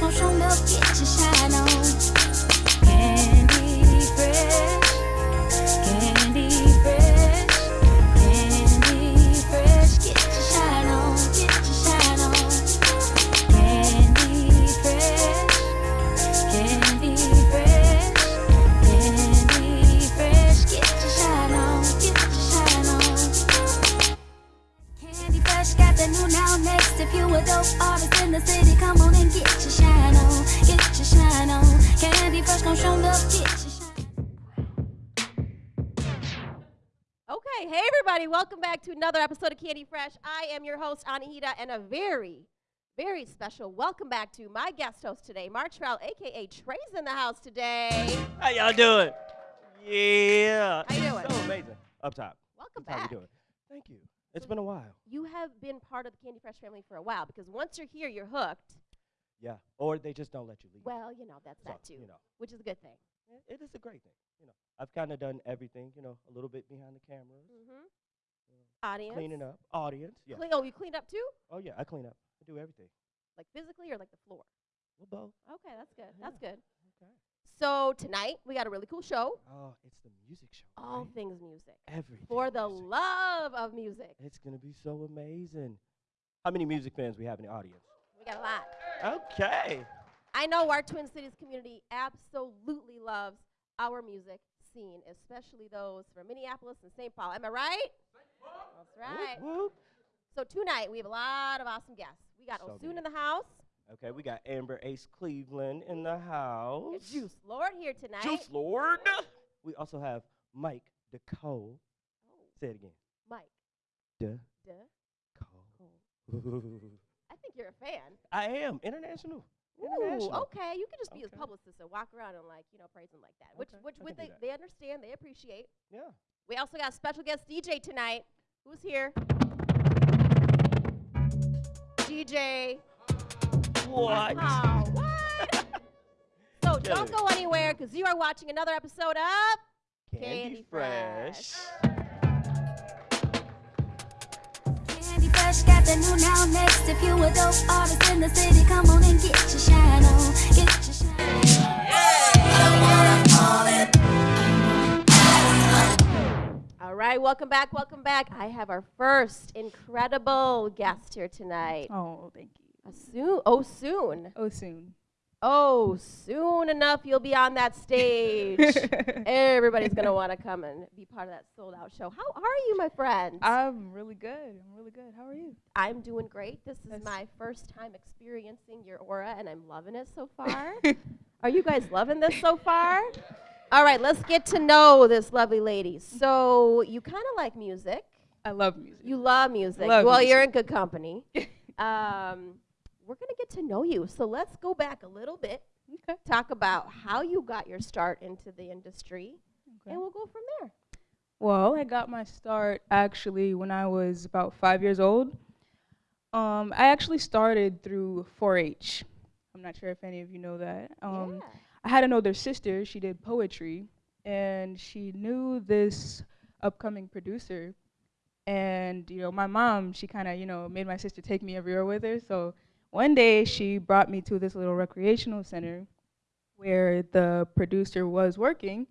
milk, get your shine on. Welcome back to another episode of Candy Fresh. I am your host, Anahita, and a very, very special welcome back to my guest host today, Mark Trout, aka Trey's in the house today. How y'all doing? Yeah. How you doing? So amazing. Up top. Welcome How back. you doing? Thank you. It's been a while. You have been part of the Candy Fresh family for a while because once you're here, you're hooked. Yeah. Or they just don't let you leave. Well, you know, that's So, that too, You know, which is a good thing. it is a great thing. You know, I've kind of done everything. You know, a little bit behind the cameras, Mm-hmm. Audience. cleaning up, audience. Yeah. Clean, oh, you cleaned up too? oh yeah, I clean up. I do everything. Like physically or like the floor? Well, both. Okay, that's good. That's good. Okay. So tonight we got a really cool show. Oh, it's the music show. All right? things music. Everything. For the music. love of music. It's gonna be so amazing. How many music fans we have in the audience? We got a lot. Okay. I know our Twin Cities community absolutely loves our music scene, especially those from Minneapolis and St. Paul. Am I right? That's right. Whoop, whoop. So tonight we have a lot of awesome guests. We got So Osun in the house. Okay, we got Amber Ace Cleveland in the house. Juice Lord here tonight. Juice Lord. We also have Mike DeCole. Oh, Say it again. Mike. DeCole. Duh. I think you're a fan. I am international. Ooh, okay. You can just be his publicist and walk around and like, you know, praise him like that. Which Okay, which would they, that. they understand, they appreciate. Yeah. We also got a special guest DJ tonight. Who's here? DJ. What? Wow, what? so Kill don't it. go anywhere because you are watching another episode of Candy, Candy Fresh. Candy Fresh got the new now next. If you a dope artist in the city, come on and get right, welcome back, welcome back. I have our first incredible guest here tonight. Oh, thank you. Soon, oh soon, Oh, soon. oh soon enough you'll be on that stage. Everybody's gonna want to come and be part of that sold out show. How are you, my friend? I'm really good. I'm really good. How are you? I'm doing great. This is my first time experiencing your aura, and I'm loving it so far. Are you guys loving this so far? All right, let's get to know this lovely lady. So, you kind of like music. I love music. You love music. Love well, music. you're in good company. um, we're going to get to know you. So, let's go back a little bit, okay. talk about how you got your start into the industry, okay. and we'll go from there. Well, I got my start actually when I was about five years old. Um, I actually started through 4-H. I'm not sure if any of you know that. Um, yeah. I had an older sister. She did poetry, and she knew this upcoming producer. And you know, my mom, she kind of you know made my sister take me everywhere with her. So one day she brought me to this little recreational center where the producer was working,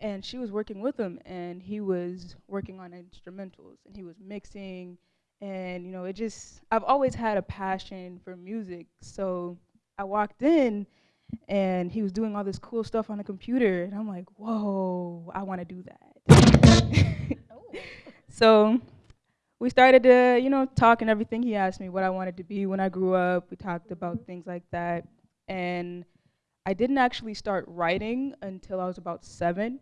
and she was working with him, and he was working on instrumentals, and he was mixing, and you know, it just I've always had a passion for music, so I walked in and he was doing all this cool stuff on a computer and i'm like whoa i want to do that so we started to you know talk and everything he asked me what i wanted to be when i grew up we talked about things like that and i didn't actually start writing until i was about seven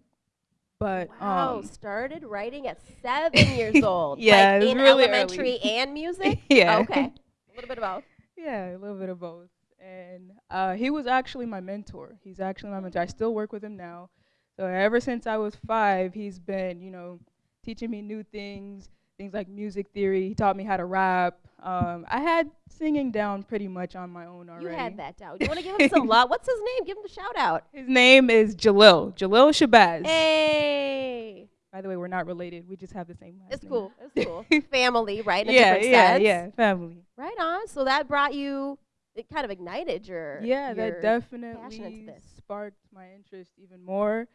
but Wow, um, started writing at seven years old. Yeah, like in really elementary early. and music. yeah Okay, a little bit of both. Yeah, a little bit of both. And uh, he was actually my mentor. He's actually my mentor. I still work with him now. So ever since I was five, he's been, you know, teaching me new things, things like music theory. He taught me how to rap. Um, I had singing down pretty much on my own already. You had that down. You want to give him some love? What's his name? Give him a shout out. His name is Jalil. Jalil Shabazz. Hey, By the way, we're not related. We just have the same last it's name. cool. It's cool. Family, right? In yeah, yeah, sense. yeah. Family. Right on. So that brought you it kind of ignited your yeah, your that definitely this. sparked my interest even more.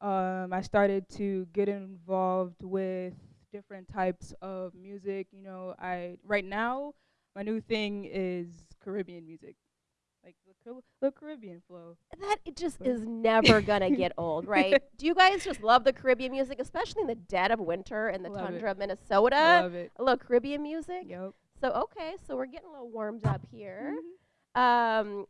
Um, I started to get involved with different types of music. You know, I right now my new thing is Caribbean music, like the, the Caribbean flow. that it just But- is never gonna get old, right? Do you guys just love the Caribbean music, especially in the dead of winter in the Love it. tundra of Minnesota? Love it. A little Caribbean music. Yep. So okay, so we're getting a little warmed up here. Mhm. Um,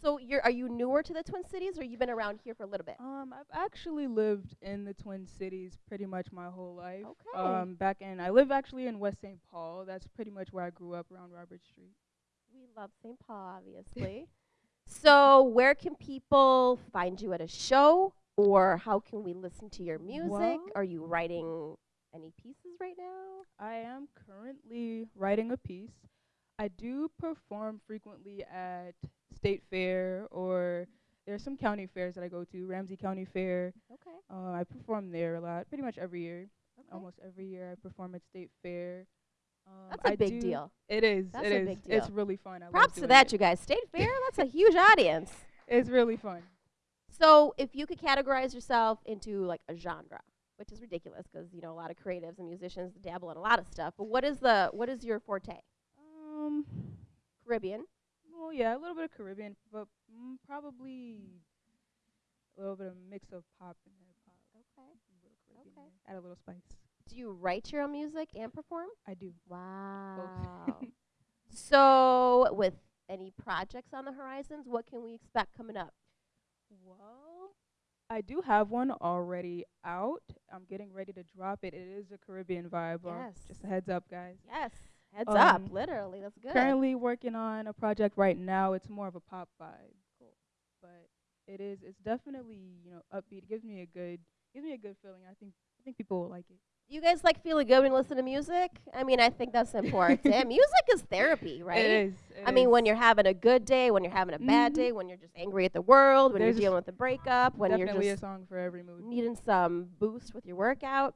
so you're are you newer to the Twin Cities, or you've been around here for a little bit? Um, I've actually lived in the Twin Cities pretty much my whole life. Okay. Um, back in I live actually in West St. Paul. That's pretty much where I grew up around Robert Street. We love St. Paul, obviously. so where can people find you at a show, or how can we listen to your music? Are you writing any pieces right now? I am currently writing a piece. I do perform frequently at State Fair or there's some county fairs that I go to, Ramsey County Fair. Okay. Uh, I perform there a lot, pretty much every year. okay. Almost every year I perform at State Fair. Um, That's a I big deal. It is. That's it a is. big It's really fun. I Props to that, it. you guys. State Fair, that's a huge audience. It's really fun. So, if you could categorize yourself into like a genre, which is ridiculous because you know a lot of creatives and musicians dabble in a lot of stuff. But what is the what is your forte? Um, Caribbean. well, yeah, a little bit of Caribbean, but mm, probably a little bit of mix of pop and hip hop. Okay. A Okay. Add a little spice. Do you write your own music and perform? I do. Wow. so, with any projects on the horizons, what can we expect coming up? Well, I do have one already out. I'm getting ready to drop it. It is a Caribbean vibe. uh, Yes. Just a heads up, guys. Yes. Heads up. Um, Literally, that's good. Currently working on a project right now. It's more of a pop vibe. Cool. But it is it's definitely, you know, upbeat. It gives me a good gives me a good feeling. I think I think people will like it. You guys like feeling good when you listen to music? I mean, I think that's important. music is therapy, right? It is. I it mean, when you're having a good day, when you're having a bad Mhm. day, when you're just angry at the world, when There's you're dealing with a breakup, when you're a just song for every mood. needing some boost with your workout.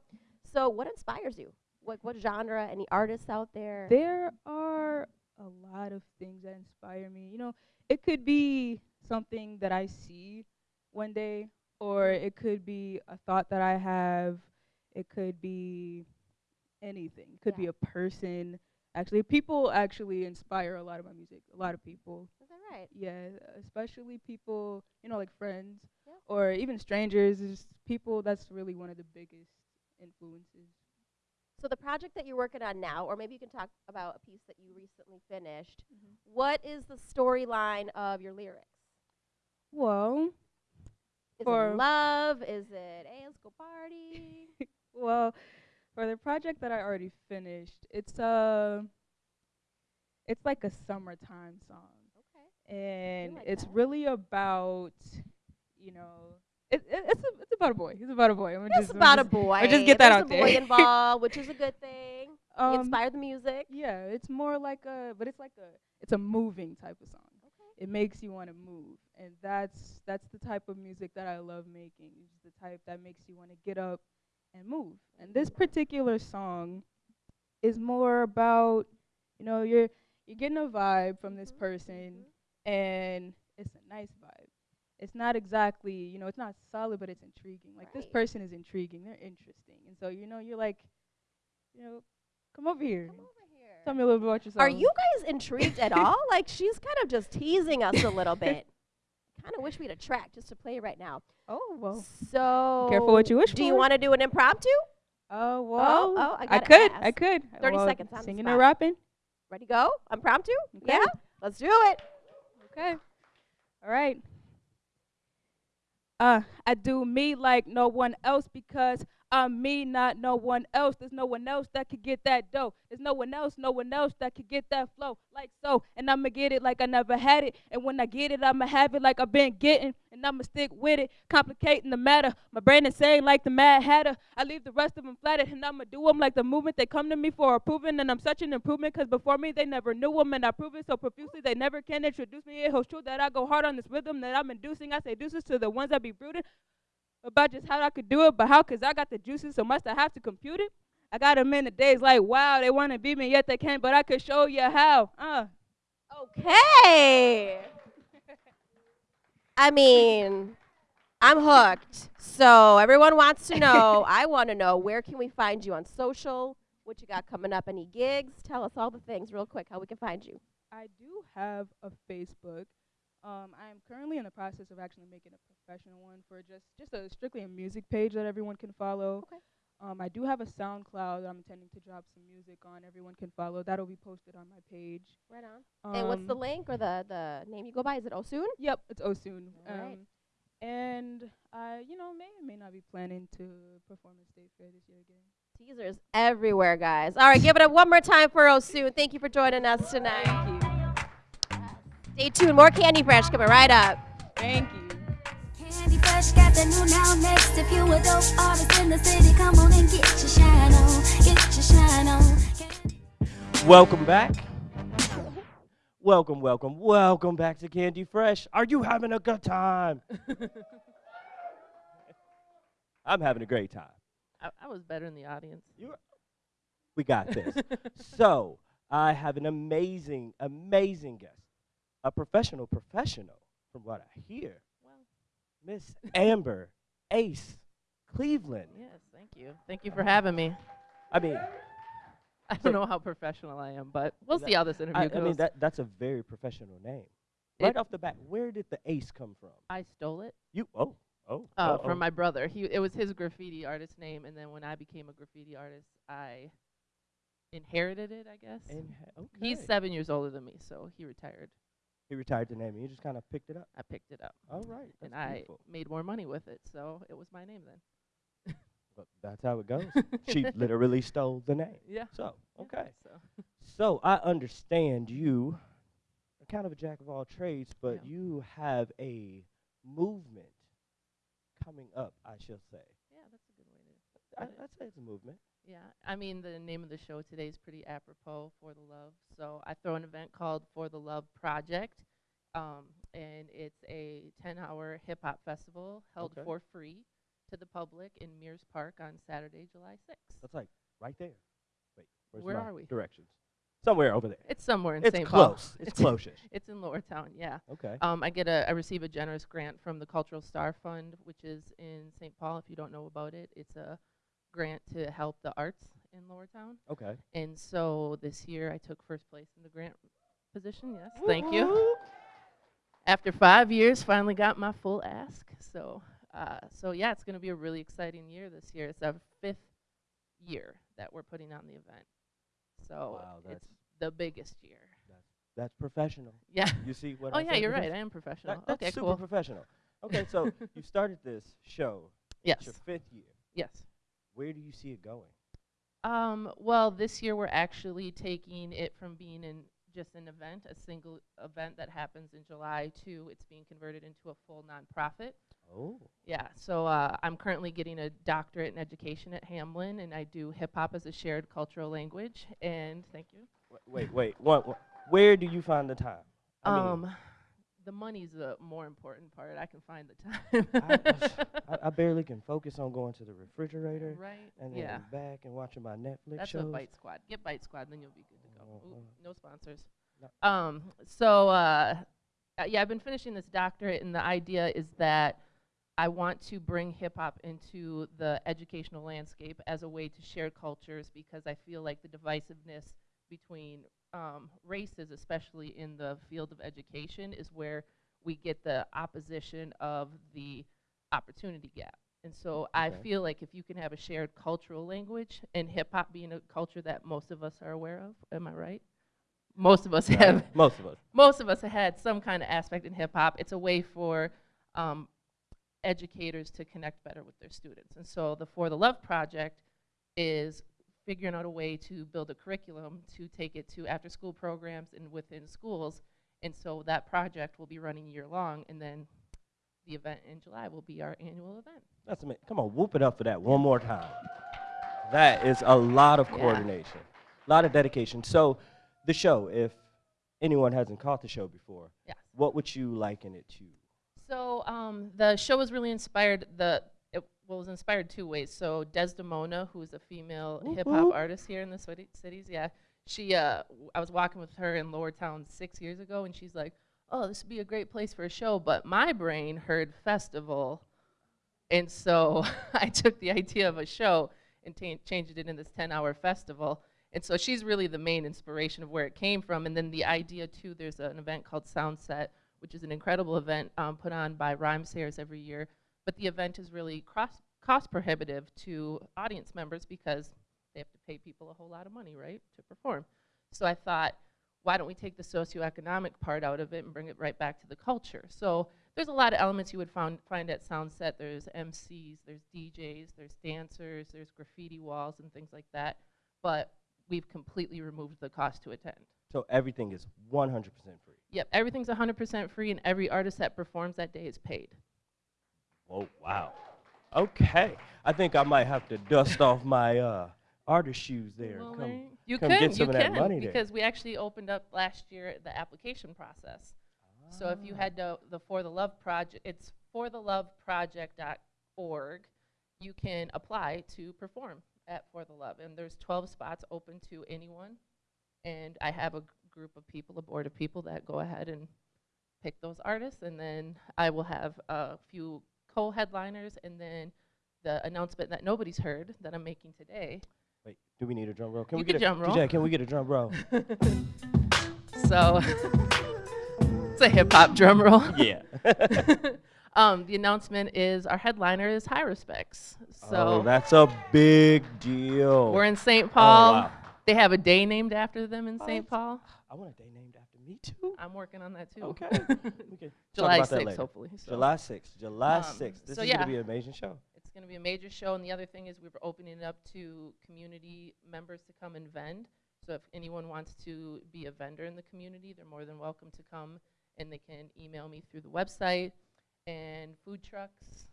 So, what inspires you? What what genre? Any artists out there? There are a lot of things that inspire me. You know, it could be something that I see one day, or it could be a thought that I have. It could be anything. It could be a person. Actually, people actually inspire a lot of my music. A lot of people. Is that right? Yeah, especially people, you know, like friends Yeah. or even strangers. Is people that's really one of the biggest influences. So, the project that you're working on now, or maybe you can talk about a piece that you recently finished. Mm-hmm. What is the storyline of your lyrics? Well, Is For- it love? Is it hey, let's go party? well, for the project that I already finished, it's uh it's like a summertime song. okay. And like it's that. really about, you know, it, it, it's a, it's about a boy. It's about a boy. I'm It's just, I'm about a just- boy. just get that There's out a boy involved, which is a good thing. um, inspire the music. Yeah, it's more like a, but it's like a, it's a moving type of song. Okay. It makes you want to move, and that's that's the type of music that I love making. It's the type that makes you want to get up and move. And this particular song is more about, you know, you're you're getting a vibe from this person, and it's a nice vibe. It's not exactly, you know, it's not solid, but it's intriguing. Like this person is intriguing. They're interesting, and so you know, you're like, you know, come over here. Come over here. Tell me a little bit about yourself. Are you guys intrigued at all? Like she's kind of just teasing us a little bit. Kind of wish we had a track just to play right now. Oh well. So Careful what you wish Do you want to do an impromptu? Oh well. oh, I I gotta could. I could. 30 Well, seconds on Singing or rapping. Ready go? Impromptu? Okay. Yeah. Let's do it. Okay. All right. Uh, I do me like no one else because I'm me, not no one else. There's no one else that could get that dough. There's no one else, no one else that could get that flow like so. And I'ma get it like I never had it. And when I get it, I'ma have it like I've been getting. And I'ma stick with it, complicating the matter. My brain is saying like the Mad Hatter. I leave the rest of them flattered, and I'ma do them like the movement. They come to me for approving, and I'm such an improvement because before me they never knew 'em, and I prove it so profusely they never can introduce me. It holds true that I go hard on this rhythm that I'm inducing. I say deuces to the ones that be brooding about just how I could do it, but how? Cause I got the juices, so must I have to compute it? I got 'em in the days like wow, they wanna beat me yet they can't, but I could show you how. Uh, Okay. I mean, I'm hooked. So everyone wants to know. I want to know where can we find you on social? What you got coming up? Any gigs? Tell us all the things real quick. How we can find you? I do have a Facebook. Um, I am currently in the process of actually making a professional one for just just a strictly a music page that everyone can follow. Okay. Um, I do have a SoundCloud that I'm intending to drop some music on. Everyone can follow. That'll be posted on my page. Right on. and what's the Um, link or the the name you go by? Is it Osun? Yep, it's Osun. All right. Um, and I, you know, may or may not be planning to perform at State Fair this year again. Teasers everywhere, guys. All right, give it up one more time for Osun. Thank you for joining us tonight. Thank you. Stay tuned. More Candy Fresh coming right up. Thank you. Candy Fresh got the new now next. If you a dope artist in the city, come on and get your shine on. Get your shine on. Welcome back. Welcome, welcome, welcome back to Candy Fresh. Are you having a good time? I'm having a great time. I, I was better in the audience. We got this. so, I have an amazing, amazing guest. A professional professional, from what I hear. Miss Amber Ace Cleveland. yes, thank you. Thank you for having me. I mean, I don't know how professional I am, but we'll That- see how this interview I, I mean that that's a very professional name. Right It- off the bat, where did the Ace come from? I stole it You oh oh uh, oh, from my brother. He it was his graffiti artist name, and then when I became a graffiti artist, I inherited it. I guess and okay. he's seven years older than me, so he retired. He retired the name and you just kind of picked it up. I picked it up, All right, and I beautiful. made more money with it, so it was my name then. But that's how it goes. she literally stole the name. Yeah. So yeah, okay. So So I understand you are kind of a jack of all trades, but Yeah. you have a movement coming up, I shall say. yeah, that's a good way to I, Put it. I'd say it's a movement. Yeah, I mean the name of the show today is pretty apropos for the love. So I throw an event called For the Love Project, um, and it's a 10-hour hip hop festival held Okay. for free to the public in Mears Park on Saturday, July 6th. That's like right there. Wait, where's Where are we? Directions. Somewhere over there. It's somewhere in St. Paul. close. It's. It's in Lower Town, yeah. Okay. Um, I get a I receive a generous grant from the Cultural Star Fund, which is in St. Paul. If you don't know about it, it's a grant to help the arts in Lower Town. Okay. And so this year I took first place in the grant position. Yes, thank you. After five years, finally got my full ask. So, uh, so yeah, it's going to be a really exciting year this year. It's our fifth year that we're putting on the event. So Wow, it's the biggest year. that's professional. Yeah. You see what oh I yeah, you're right. I am professional. That, that's okay, super cool. professional. Okay, so you started this show. yes. It's your fifth year. Yes. Where do you see it going? Um, well, this year we're actually taking it from being in just an event, a single event that happens in July, to it's being converted into a full nonprofit. Oh. Yeah, so uh, I'm currently getting a doctorate in education at Hamline, and I do hip hop as a shared cultural language. And thank you. Wait, wait, wait. One, one- where do you find the time? I mean, um, the money's the more important part. I can find the time. I, I barely can focus on going to the refrigerator right? and then yeah. back and watching my Netflix That's shows. a Bite Squad. Get Bite Squad, then you'll be good to go. Oh, Ooh, oh. no sponsors. No. Um, so uh, uh, yeah, I've been finishing this doctorate, and the idea is that I want to bring hip hop into the educational landscape as a way to share cultures because I feel like the divisiveness between um, races, especially in the field of education, is where we get the opposition of the opportunity gap. And so I feel like if you can have a shared cultural language, and hip hop being a culture that most of us are aware of, am I right? Most of us Right? have Most of us. most of us have had some kind of aspect in hip hop. It's a way for um, educators to connect better with their students. And so the For the Love project is figuring out a way to build a curriculum to take it to after school programs and within schools. And so that project will be running year long, and then the event in July will be our annual event. That's amazing. Come on, whoop it up for that one more time. That is a lot of Yeah. coordination, a lot of dedication. So, the show, if anyone hasn't caught the show before, Yes. what would you liken it to? So um, the show was really inspired. The well, was inspired two ways. So Desdamona, who is a female Whoop hip hop whoop. artist here in the city, cities, yeah, she, uh, I was walking with her in Lower Town six years ago, and she's like, "Oh, this would be a great place for a show," but my brain heard festival, and so I took the idea of a show and changed it in this 10-hour festival. And so she's really the main inspiration of where it came from. And then the idea too, there's an event called Soundset, which is an incredible event um, put on by Rhymesayers every year. But the event is really cost, cost prohibitive to audience members because they have to pay people a whole lot of money, right, to perform. So I thought, why don't we take the socioeconomic part out of it and bring it right back to the culture? So there's a lot of elements you would found, find at Soundset. There's MCs, there's DJs, there's dancers, there's graffiti walls and things like that. But we've completely removed the cost to attend. So everything is 100% free. Yep, everything's 100% free, and every artist that performs that day is paid. Oh wow. Okay. I think I might have to dust off my uh, artist shoes there. Well, Come- you- come can, get some you of that can, money there. because we actually opened up last year the application process. So if you Ah. had to, the For the Love project, it's fortheloveproject.org. You can apply to perform at For the Love, and there's 12 spots open to anyone. And I have a group of people, a board of people that go ahead and pick those artists, and then I will have a few co-headliners, and then the announcement that nobody's heard that I'm making today. Wait, do we need a drum roll? Can You we get a drum roll. DJ, can we get a drum roll? So it's a hip hop drum roll. yeah. um, the announcement is our headliner is Heiruspecs. So oh, that's a big deal. we're in St. Oh, Paul. wow. They have a day named after them in Oh, St. Paul. I want a day named after me too. I'm working on that too. Okay. July talk about that 6th, later. hopefully. So July 6th. July Um, 6th. This so is yeah. going to be an amazing show. It's going to be a major show, and the other thing is we we're opening it up to community members to come and vend. So if anyone wants to be a vendor in the community, they're more than welcome to come, and they can email me through the website and food trucks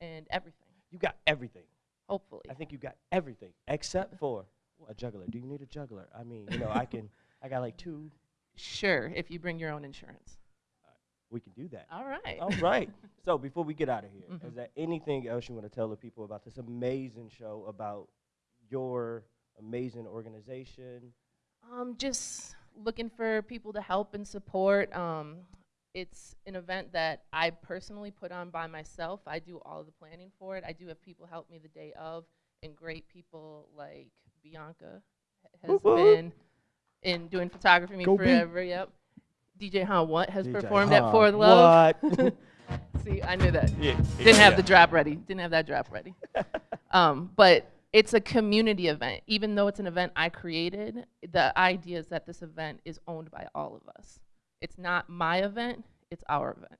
and everything. You got everything. Hopefully, I think you got everything except for a juggler. Do you need a juggler? I mean, you know, I can. I got like two. Sure if you bring your own insurance. We can do that. All right. All right. So before we get out of here, is Mhm. there anything else you want to tell the people about this amazing show, about your amazing organization? Um, just looking for people to help and support. Um, it's an event that I personally put on by myself. I do all the planning for it. I do have people help me the day of, and great people like Bianca has been in doing photography me Go B. forever. Yep. DJ Han what has DJ performed at Huh, For Love. What? See, I knew that. yeah, Didn't have yeah. the drop ready. Didn't have that drop ready. um, but it's a community event. Even though it's an event I created, the idea is that this event is owned by all of us. It's not my event, it's our event.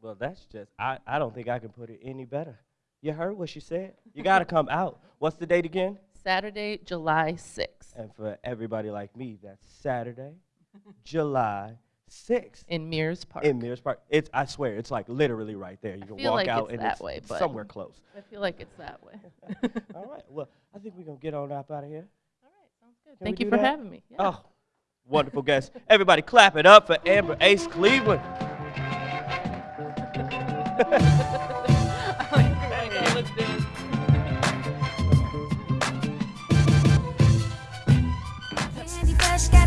Well, that's just, I, I don't think I can put it any better. You heard what she said? You got to come out. What's the date again? Saturday, July 6th And for everybody like me, that's Saturday, July 6th in Mears Park. in Mears Park. It's, I swear, it's like literally right there. You I can walk like out and that it's way, but- somewhere close. I feel like it's that way. All right. Well, I think we're going to get on up out of here. All right, sounds good. Can Thank you for that? having me. Yeah. Oh, wonderful guest. Everybody clap it up for Amber Ace Cleveland.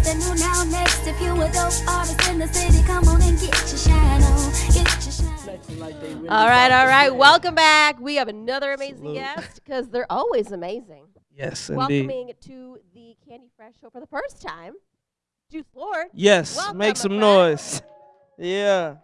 Fresh new now next. If you a dope artist in the city, come on and get your shine on. Get your shine on. All right, all right. Welcome back. We have another amazing Salute. guest because they're always amazing. Yes, indeed. Welcoming to the Candy Fresh show for the first time, Juice Lord. Yes, Welcome, make some friend. noise. Yeah,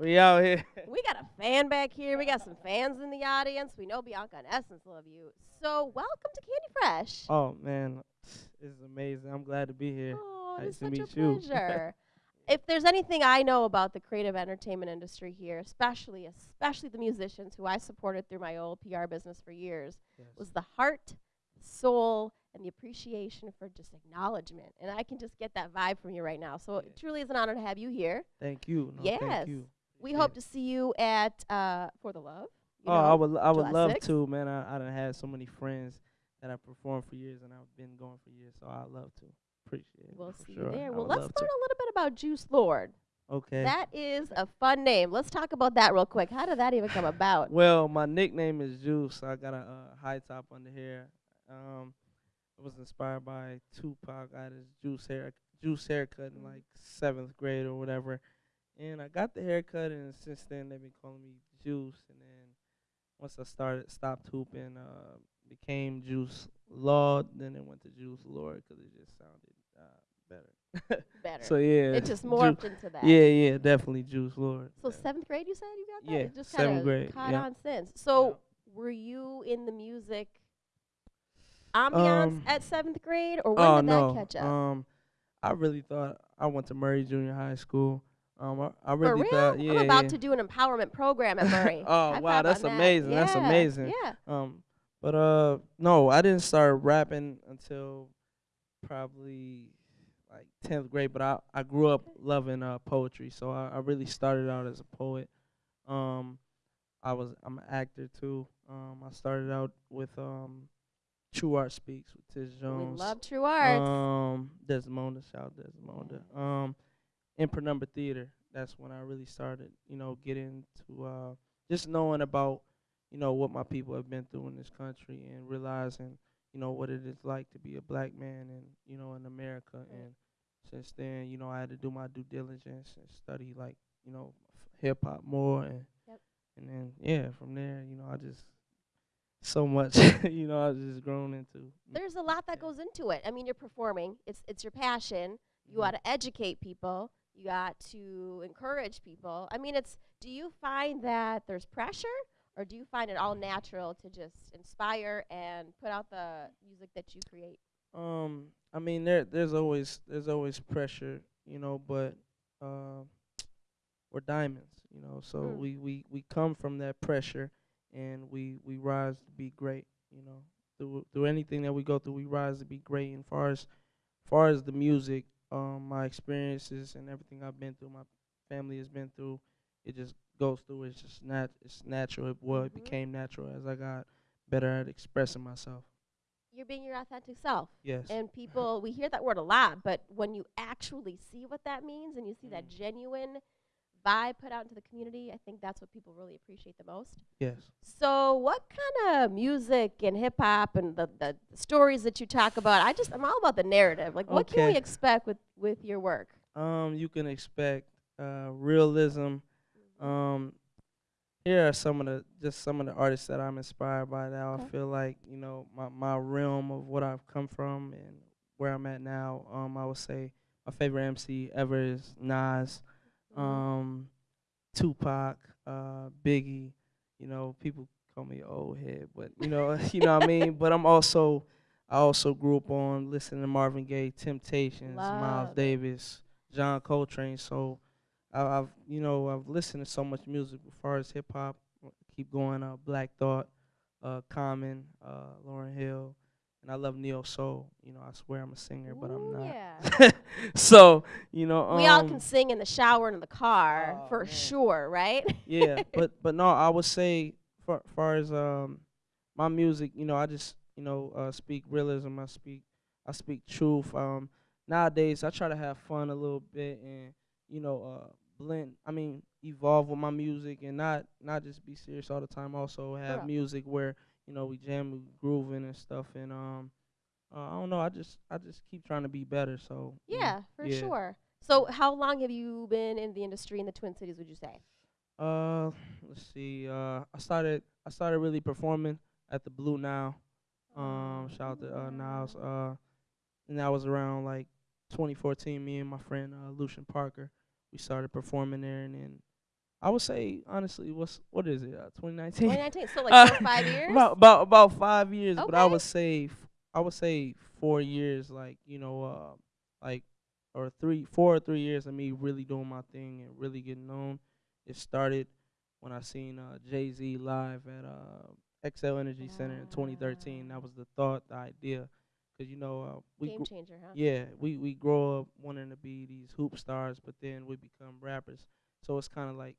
we out here. We got a fan back here. We got some fans in the audience. We know Bianca and Essence love you. So welcome to Candy Fresh. Oh man, this is amazing. I'm glad to be here. Oh, Nice it's to such a meet you. pleasure. if there's anything I know about the creative entertainment industry here, especially especially the musicians who I supported through my old PR business for years, Yes. was the heart, soul, and the appreciation for just acknowledgement. And I can just get that vibe from you right now. So it truly is an honor to have you here. Thank you. No, yes. Thank you. We hope to see you at uh, For the Love. you Oh, I would, I would July love 6th. to, man. I, I done had so many friends that I performed for years, and I've been going for years, so I love to. Appreciate it. We'll see sure. you there. Well, let's learn to. a little bit about Juice Lord. Okay. That is a fun name. Let's talk about that real quick. How did that even come about? Well, my nickname is Juice. I got a uh, high top under here. Um, I was inspired by Tupac. I had his juice hair, juice haircut in like seventh grade or whatever, and I got the haircut, and since then they've been calling me Juice. And then once I started, stopped hooping, uh, became Juice Lord. Then it went to Juice Lord because it just sounded uh, better. Better. so yeah, it just Ju- morphed into that. Yeah, yeah, definitely Juice Lord. So yeah. seventh grade, you said you got that? Yeah, It just seventh grade, Caught yeah. on since. So were you in the music ambiance Um, at seventh grade, or when oh did no, that catch up? um, I really thought I went to Murray Junior High School. Um, I, I really real? thought, yeah, I'm about yeah. to do an empowerment program at Murray. Oh, High wow, that's on that. amazing, that's amazing. Yeah. Um, but uh, no, I didn't start rapping until probably like tenth grade. But I I grew up loving uh poetry, so I, I really started out as a poet. Um, I was I'm an actor too. Um, I started out with um, TruArtSpeaks with Tish Jones. We love true arts. Um, Desmonda, shout out Desmonda. Um, Penumbra Theater. That's when I really started, you know, getting to uh, just knowing about, you know, what my people have been through in this country and realizing, you know, what it is like to be a black man in, you know, in America. And since then, you know, I had to do my due diligence and study like, you know, hip hop more and Yep. and then yeah, from there, you know, I just so much, you know, I just grown into. There's a lot that Yeah. goes into it. I mean, you're performing. It's it's your passion. You Mhm. got to educate people. You got to encourage people. I mean, it's. Do you find that there's pressure, or do you find it all natural to just inspire and put out the music that you create? Um, I mean, there there's always there's always pressure, you know, but uh, we're diamonds, you know. So Mm. we, we we come from that pressure, and we we rise to be great, you know. Through through anything that we go through, we rise to be great. And far as far as the music, um, my experiences and everything I've been through, my family has been through, it just goes through. It's just nat it's natural. It, well, it Mhm. became natural as I got better at expressing myself. You're being your authentic self. Yes. And people, we hear that word a lot, but when you actually see what that means and you see that Mm. genuine vibe put out into the community, I think that's what people really appreciate the most. yes. So, what kind of music and hip hop and the, the stories that you talk about? I just, I'm all about the narrative. Like, what can we expect with, with your work? Um, you can expect uh, realism. Um, here are some of the just some of the artists that I'm inspired by. Now Okay. I feel like you know my my realm of what I've come from and where I'm at now. Um, I would say my favorite MC ever is Nas, Mhm. um, Tupac, uh, Biggie. You know, people call me old head, but you know, you know what I mean. But I'm also I also grew up on listening to Marvin Gaye, Temptations, Love Miles. Davis, John Coltrane. So I, I've you know I've listened to so much music as far as hip hop. Keep going. Uh, Black Thought, uh, Common, uh, Lauryn Hill, and I love neo soul. You know I swear I'm a singer, but I'm not. Yeah. so you know we all um, can sing in the shower and in the car Oh, for man. sure, right? yeah, but but no, I would say far far as um my music, you know, I just you know uh, speak realism. I speak I speak truth. Um, nowadays I try to have fun a little bit and you know uh blend. I mean evolve with my music and not not just be serious all the time. Also have music where you know we jam, we grooving and stuff. And um, uh, I don't know. I just I just keep trying to be better. So yeah, for yeah. sure. So, how long have you been in the industry in the Twin Cities? Would you say? Uh, let's see. Uh, I started. I started really performing at the Blue Nile. Um, shout out to uh, Niles. Uh, and that was around like 2014. Me and my friend uh, Lucian Parker, we started performing there, and then I would say honestly, what's what is it? Uh, 2019. 2019. So, like four five years. About about about five years, but I would say I would say four years, like you know, uh, like or three, four or three years of me really doing my thing and really getting known. It started when I seen uh, Jay Z live at uh, Xcel Energy Center in 2013. That was the thought, the idea, because you know uh, we Game changer, huh? yeah, we we grow up wanting to be these hoop stars, but then we become rappers. So it's kind of like,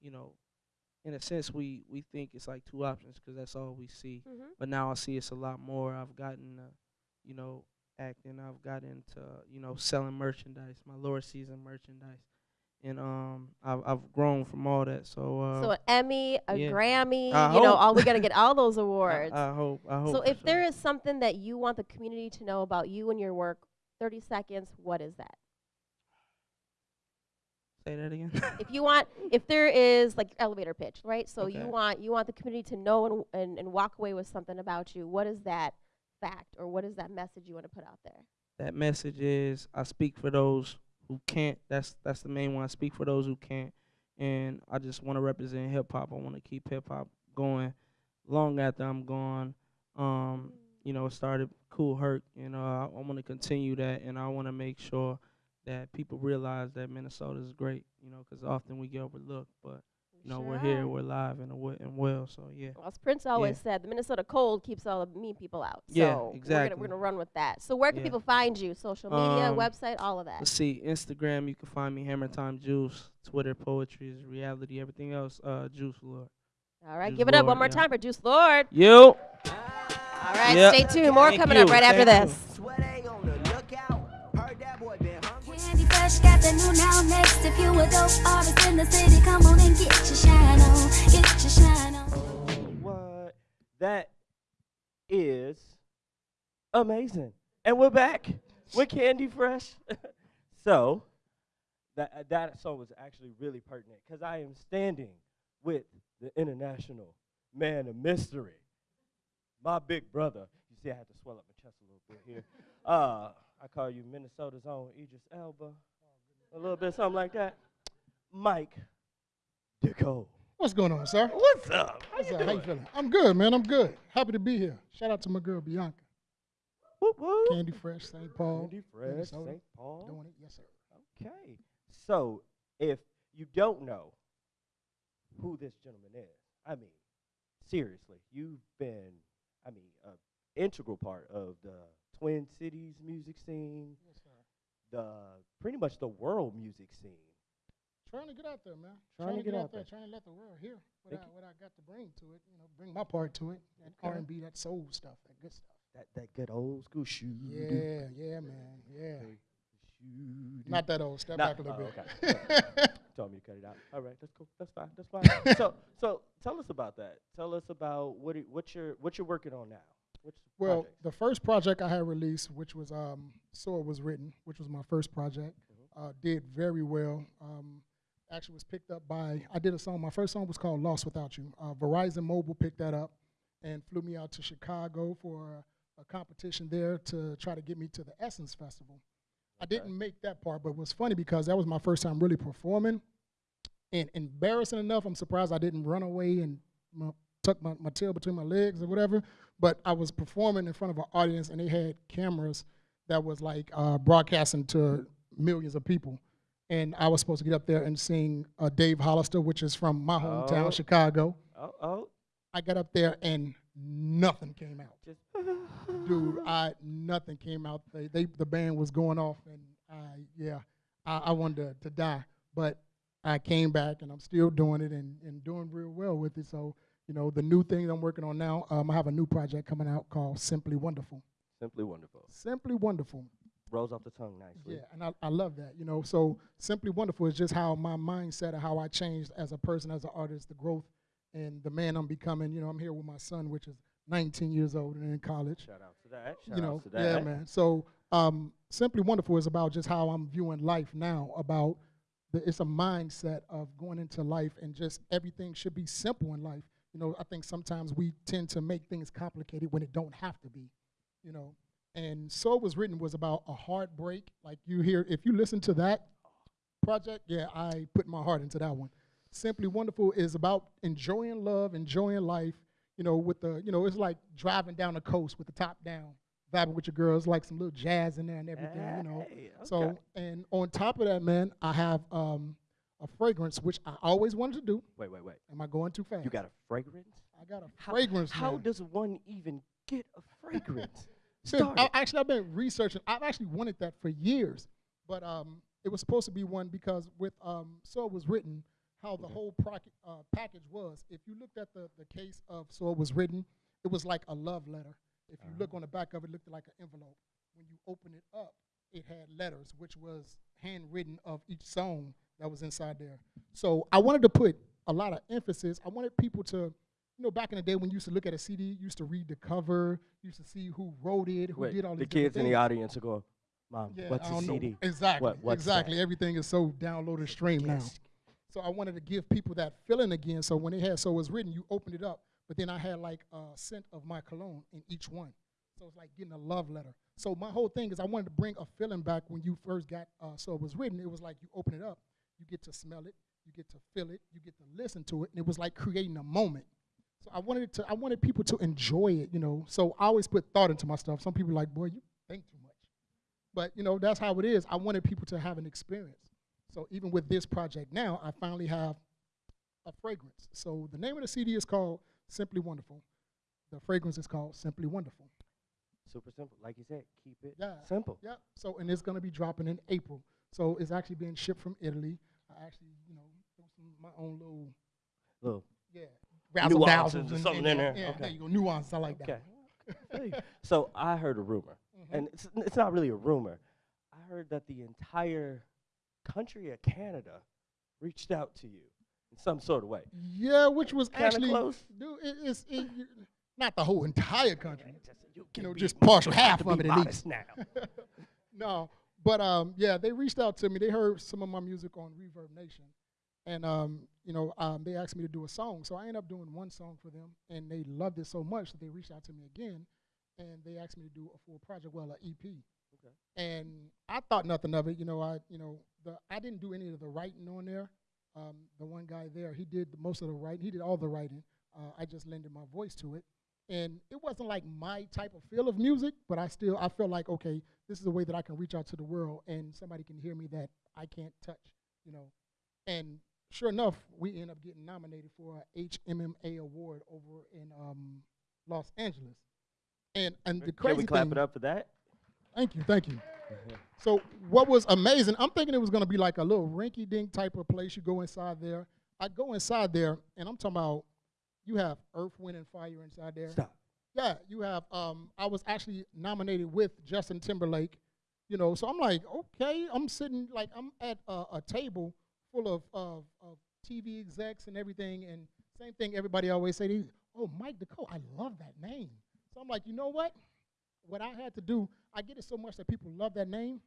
you know, in a sense, we we think it's like two options 'cause that's all we see. Mm-hmm. But now I see it's a lot more. I've gotten, uh, you know, acting. I've gotten into, you know, selling merchandise, my lower season merchandise, and um, I've I've grown from all that. So uh, so an Emmy, a yeah. Grammy, I you know, all we gotta get all those awards. I, hope I hope. so if there is something that you want the community to know about you and your work, 30 seconds, what is that? Say that again. if you want if there is like elevator pitch right so you want you want the community to know and, and, and walk away with something about you what is that fact or what is that message you want to put out there that message is I speak for those who can't. That's that's the main one. I speak for those who can't, and I just want to represent hip hop. I want to keep hip hop going long after I'm gone. Um, you know, it started Kool Herc, and uh, I want to continue that, and I want to make sure that people realize that Minnesota is great. You know, because often we get overlooked, but you know we're here, we're live and we- and well. So yeah, well, as Prince always said, the Minnesota cold keeps all the mean people out. Yeah, so We're gonna, exactly. we're gonna run with that. So where can Yeah. people find you? Social media, Um, website, all of that. Let's see, Instagram, you can find me Hammer Time Juice. Twitter, poetry is reality. Everything else, uh, Juice Lord. All right, Juice give it up one more yeah. time for Juice Lord. You. All right, Yep. stay tuned. More Thank coming you, up right after thank this. Fresh got the new now next. If you a dope artist in the city, come on and get your shine on. Get your shine on. What? That is amazing. And we're back with Candy Fresh. so, that that song was actually really pertinent because I am standing with the international man of mystery, my big brother. You see, I had to swell up my chest a little bit here. Uh, I call you Minnesota's own Idris Elba, a little bit something like that. Mike Decole. What's going on, sir? What's up? How What's you up? How you doing? feeling? I'm good, man. I'm good. Happy to be here. Shout out to my girl Bianca. Whoop, whoop. Candy Fresh, St. Paul. Candy Fresh, Minnesota. St. Paul. Doing it. Yes, sir. Okay. So, if you don't know who this gentleman is, I mean, seriously, you've been, I mean, an integral part of the Twin Cities music scene, Yes, sir. The pretty much the world music scene. Trying to get out there, man. Trying to get out there. there. Trying to let the world hear what I, Thank what I got to bring to it. You know, bring my part to it. That R&B, that soul stuff, that good stuff. That that good old school shoe. Yeah, yeah, man. Yeah. Shoe. Not that old. Step Not- back a little oh, bit. Told me to cut it out. All right, that's cool. That's fine. That's fine. so, so tell us about that. Tell us about what what you're what you're working on now. The Well, projects? the first project I had released, which was um, So It Was Written, which was my first project, Mm-hmm. uh, did very well. Um, actually was picked up by, I did a song, my first song was called Lost Without You. Uh, Verizon Mobile picked that up and flew me out to Chicago for a, a competition there to try to get me to the Essence Festival. I didn't make that part, but it was funny because that was my first time really performing. And embarrassing enough, I'm surprised I didn't run away and my, tuck my, my tail between my legs or whatever. But I was performing in front of an audience, and they had cameras that was like uh, broadcasting to millions of people. And I was supposed to get up there and sing uh, Dave Hollister, which is from my hometown, Oh. Chicago. oh oh, I got up there and nothing came out just dude, I nothing came out. They, they the band was going off, and I yeah, I, I wanted to, to die, but I came back, and I'm still doing it, and, and doing real well with it. So you know, the new thing I'm working on now, um, I have a new project coming out called Simply Wonderful. simply wonderful. Simply Wonderful. Rolls off the tongue nicely. Yeah, and I, I love that. You know, so Simply Wonderful is just how my mindset and how I changed as a person, as an artist, the growth, and the man I'm becoming. You know, I'm here with my son, which is 19 years old and in college. Shout out to that. Shout you know, out to that. yeah, man. So, um, simply wonderful is about just how I'm viewing life now. About the, it's a mindset of going into life and just everything should be simple in life. You know, I think sometimes we tend to make things complicated when it don't have to be. You know, and so it was written was about a heartbreak. Like you hear, if you listen to that project, yeah, I put my heart into that one. Simply Wonderful is about enjoying love, enjoying life, you know, with the, you know, it's like driving down the coast with the top down, vibing with your girls, like some little jazz in there and everything, you know. Hey, So, and on top of that, man, I have um, a fragrance, which I always wanted to do. wait, wait, wait. Am I going too fast? You got a fragrance? I got a How- fragrance. How man. does one even get a fragrance? So, Started. I, actually, I've been researching. I've actually wanted that for years, but um, it was supposed to be one because with um, so it was written how the whole proc- uh, package was. If you looked at the the case of so it was written, it was like a love letter. If you look on the back of it, it looked like an envelope. When you open it up, it had letters, which was handwritten of each song that was inside there. So I wanted to put a lot of emphasis. I wanted people to, you know, back in the day when you used to look at a CD, you used to read the cover, you used to see who wrote it, who Wait, did all the these different kids in the audience are going, Mom, Yeah, what's I a don't know. CD? Exactly. What- what's exactly. that? Everything is so downloaded stream now. So I wanted to give people that feeling again. So when it had so it was written, you opened it up, but then I had like a scent of my cologne in each one. So it's like getting a love letter. So my whole thing is I wanted to bring a feeling back when you first got uh, so it was written. It was like you open it up, you get to smell it, you get to feel it, you get to listen to it, and it was like creating a moment. So I wanted to I wanted people to enjoy it, you know. So I always put thought into my stuff. Some people are like, boy, you think too much. But you know, that's how it is. I wanted people to have an experience. So even with this project now, I finally have a fragrance. So the name of the CD is called Simply Wonderful. The fragrance is called Simply Wonderful. Super simple. Like you said, keep it Yeah. simple. Yep. So and it's gonna be dropping in April. So it's actually being shipped from Italy. I actually, you know, threw some my own little Little yeah razzle Nuances dazzles or and- something and, in there. Yeah, Okay. there you go. Nuance. I like Okay. that. Hey, so I heard a rumor, Mhm. and it's, it's not really a rumor. I heard that the entire country of Canada reached out to you in some sort of way. Yeah, which was Kinda actually close. dude, it, it's it, not the whole entire country. Just- you, You know, just partial half of be it at least. now. no, but um, yeah, they reached out to me. They heard some of my music on Reverb Nation, and um, you know, um, they asked me to do a song. So I ended up doing one song for them, and they loved it so much that they reached out to me again, and they asked me to do a full project, well, an EP. Okay. And I thought nothing of it. You know, I you know the I didn't do any of the writing on there. Um, the one guy there, he did most of the writing. He did all the writing. Uh, I just lended my voice to it and it wasn't like my type of feel of music, but I still I felt like okay, this is a way that I can reach out to the world and somebody can hear me that I can't touch, you know. And sure enough, we end up getting nominated for a HMMA award over in um, Los Angeles. And and the crazy Can we clap thing, it up for that? Thank you, thank you. So what was amazing, I'm thinking it was gonna be like a little rinky dink type of place. You go inside there. I go inside there and I'm talking about you have Earth, Wind, and Fire inside there. Stop. Yeah, you have. Um, I was actually nominated with Justin Timberlake. You know, so I'm like, okay, I'm sitting like I'm at a, a table full of, of of TV execs and everything, and same thing. Everybody always say, they, "Oh, Mike DeCole, I love that name." So I'm like, you know what? What I had to do, I get it so much that people love that name.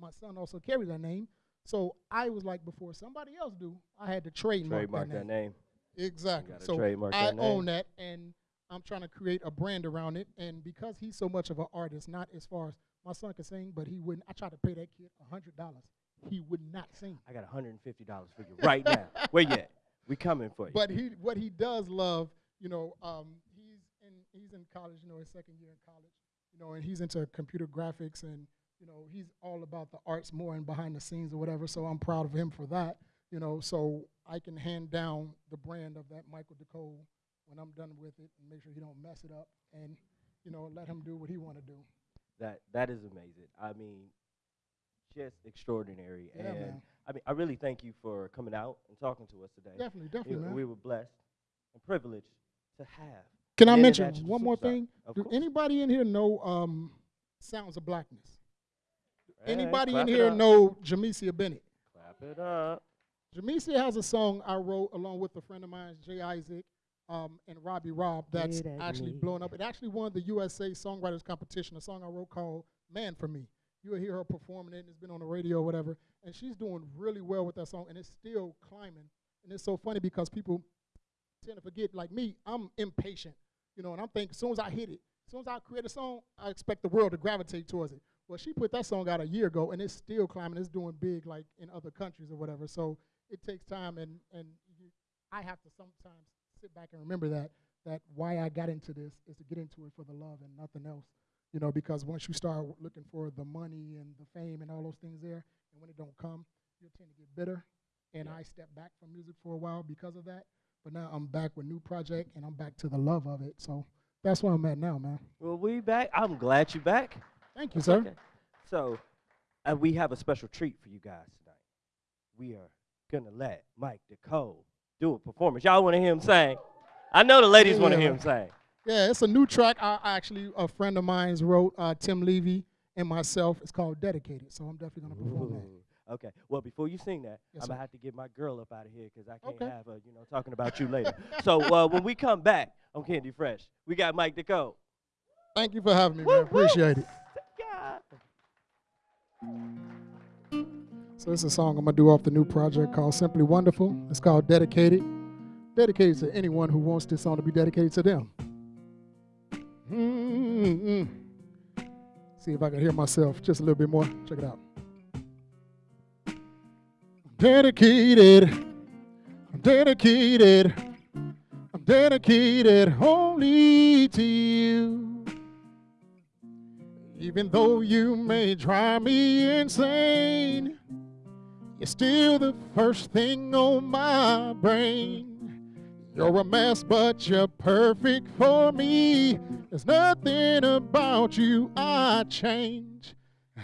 My son also carries that name, so I was like, before somebody else do, I had to trademark, Trademark that that name. name. Exactly. So I that own that, and I'm trying to create a brand around it. And because he's so much of an artist, not as far as my son can sing, but he wouldn't. I tried to pay that kid a hundred dollars. He would not sing. I got $150 for you right now. Where you at? We coming for you. But he, what he does love, you know, um, he's in he's in college, you know, his second year in college, you know, and he's into computer graphics and you know he's all about the arts more and behind the scenes or whatever. So I'm proud of him for that, you know. So I can hand down the brand of that Michael DeCole when I'm done with it and make sure he don't mess it up and you know let him do what he want to do. that that is amazing. I mean, just extraordinary. Yeah, and man. I mean, I really thank you for coming out and talking to us today. Definitely, definitely, man. we were blessed and privileged to have. Can I mention one more thing? Of Do course. anybody in here know um, Sounds of Blackness? Hey, Anybody in here know Jamecia Bennett? Clap it up. Jamecia has a song I wrote along with a friend of mine, Jay Isaac, um, and Robbie Robb, that's actually me. blowing up. It actually won the USA Songwriters Competition, a song I wrote called Man for Me. You'll hear her performing it, and it's been on the radio or whatever. And she's doing really well with that song, and it's still climbing. And it's so funny because people tend to forget, like me, I'm impatient, you know, and I'm thinking, as soon as I hit it, as soon as I create a song, I expect the world to gravitate towards it. Well, she put that song out a year ago, and it's still climbing. It's doing big, like in other countries or whatever. So it takes time, and and you, I have to sometimes sit back and remember that that why I got into this is to get into it for the love and nothing else. You know, because once you start looking for the money and the fame and all those things there, and when it don't come, you tend to get bitter. And I stepped back from music for a while because of that. But now I'm back with new project, and I'm back to the love of it. So that's where I'm at now, man. Well, we back. I'm glad you back. Thank you, sir. Okay. So, uh, we have a special treat for you guys tonight. We are gonna let Mike DeCole do a performance. Y'all want to hear him sing? I know the ladies want to hear him sing. Yeah, it's a new track. I actually a friend of mine's wrote, uh, Tim Levy and myself. It's called Dedicated. So I'm definitely gonna perform that. Ooh, Okay. Well, before you sing that, Yes, I'm gonna have to get my girl up out of here because I can't Okay. have her, you know, talking about you later. so uh, when we come back on Candy Fresh, we got Mike DeCole. Thank you for having me, man. Appreciate it. Yeah. So this is a song I'm gonna do off the new project called Simply Wonderful. It's called Dedicated. Dedicated to anyone who wants this song to be dedicated to them. Mm-mm. See if I can hear myself just a little bit more. Check it out. Dedicated. I'm dedicated. I'm dedicated only to you. Even though you may drive me insane, you're still the first thing on my brain. You're a mess, but you're perfect for me. There's nothing about you I change.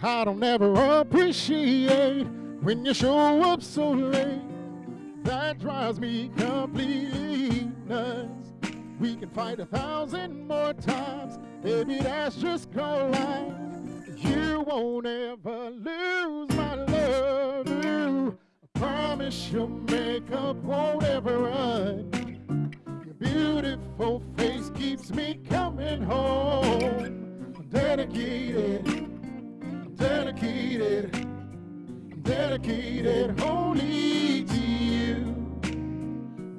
I don't ever appreciate when you show up so late. That drives me completely nuts. We can fight a thousand more times, baby. That's just called life. You won't ever lose my love. Ooh, I promise your makeup won't ever run. Your beautiful face keeps me coming home. I'm dedicated, I'm dedicated, I'm dedicated only to you.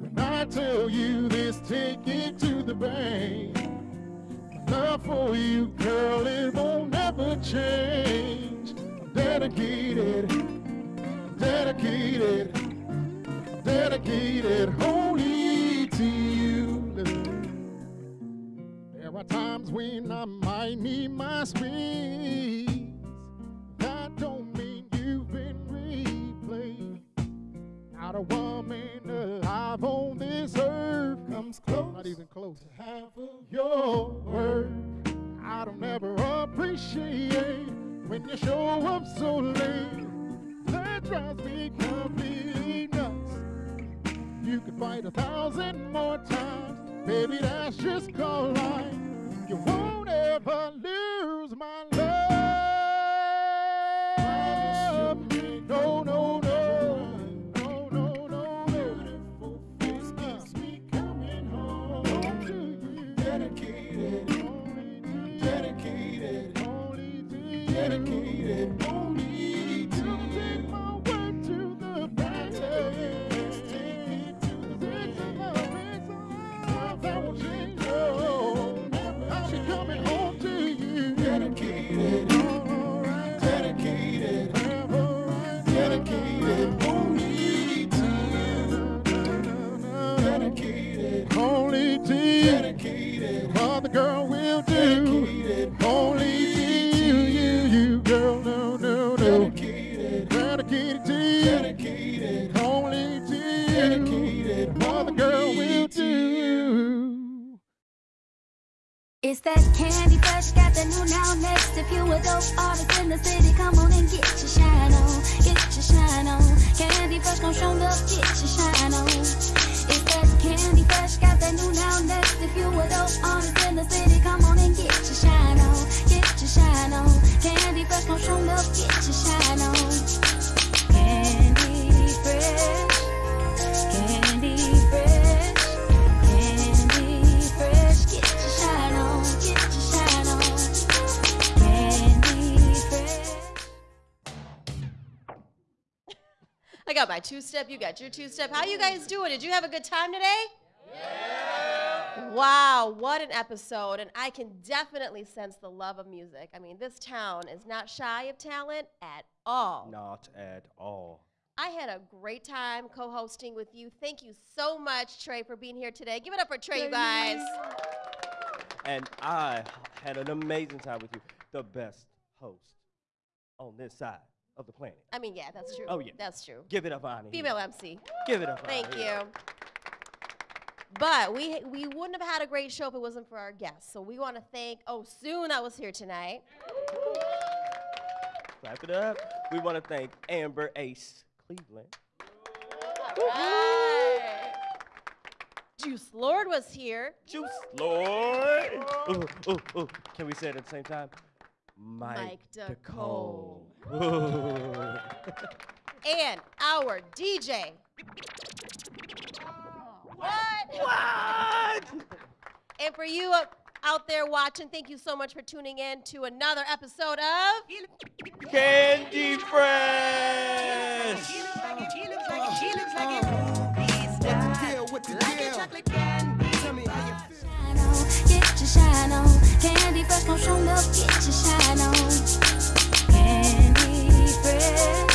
When I tell you this, take it to the bank. Love for you, girl, it won't ever change. Dedicated, dedicated, dedicated only to you. There are times when I might need my space. That don't Not a woman alive on this earth comes close. Not even close to half of your worth. I don't ever appreciate when you show up so late. That drives me completely nuts. You could fight a thousand more times, baby. That's just called life. You won't ever lose candy fresh, got the new now next. If you a dope artist in the city, come on and get your shine I got my two step, you got your two step. How you guys doing? Did you have a good time today? Yeah. Wow, what an episode. And I can definitely sense the love of music. I mean, this town is not shy of talent at all. Not at all. I had a great time co hosting with you. Thank you so much, Trey, for being here today. Give it up for Trey, you guys. And I had an amazing time with you. The best host on this side of the planet. I mean, yeah, that's true. Oh, yeah. That's true. Give it up, Ani. Female MC. Give it up. Thank Ani. you. But we we wouldn't have had a great show if it wasn't for our guests. So we want to thank Oh Soon that was here tonight. Clap it up. We want to thank Amber Ace Cleveland. Right. Juice Lord was here. Juice Lord. Ooh, ooh, ooh. Can we say it at the same time? Mike, Mike DeCole. and our DJ. What? What? And for you out there watching, thank you so much for tuning in to another episode of Candy Fresh. shine on. Candy fresh, gon' show no, get your shine on. Candy fresh.